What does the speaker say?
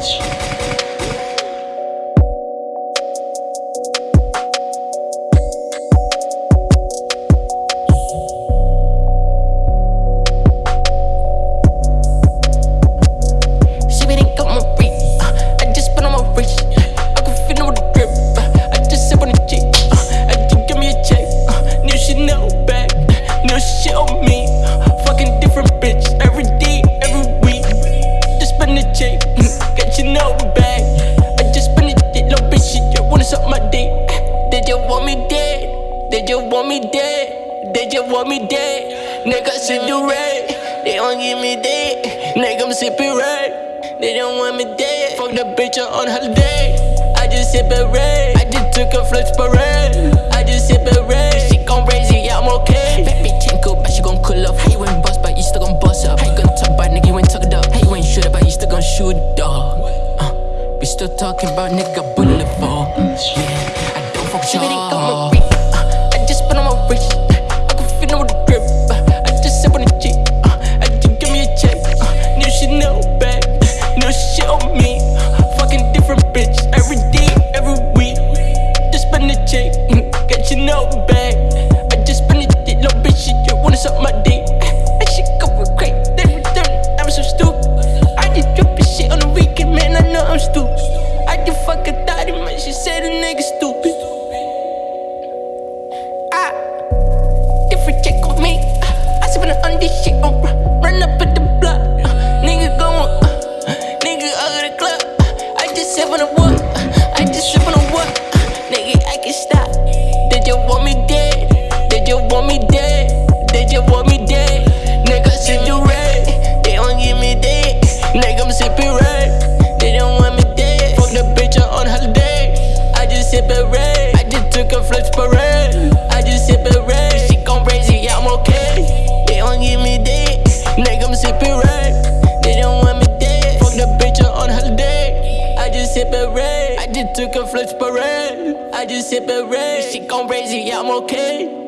She They just want me dead. They just want me dead. Nigga, sip the red. They don't give me dead. Nigga, I'm sipping red. They don't want me dead. Fuck the bitch I'm on holiday. I just sip it red. I just took a flex parade. I just sip it red. She gon' raise it, yeah, I'm okay. Fat bitch ain't cool, but she gon' cool up. How you ain't boss, but you still gon' boss up. How you gon' talk about nigga, you ain't talk it up. How you ain't shoot it, but you still gon' shoot dog. Uh, we still talking about nigga boulevard. Yeah, I don't fuck with y'all. Check. Mm, Got Chanel bag. I just spend the dick. Little bitch, shit, you wanna suck my dick. That shit go for crazy. Then return. I'm so stupid. I just drop this shit on the weekend, man. I know I'm stupid. I just fuck a thotty, man. She said a nigga stupid. Ah, different check on me. I spend on this shit on sip it red. I just took a flex parade. I just sip it red. She gon' yeah, I'm okay. They don't give me dead. Nigga, I'm sipping red. They don't want me dead. Fuck the bitch on her holiday. I just sip it red. I just took a flex parade. I just sip it red. She gon' yeah, I'm okay.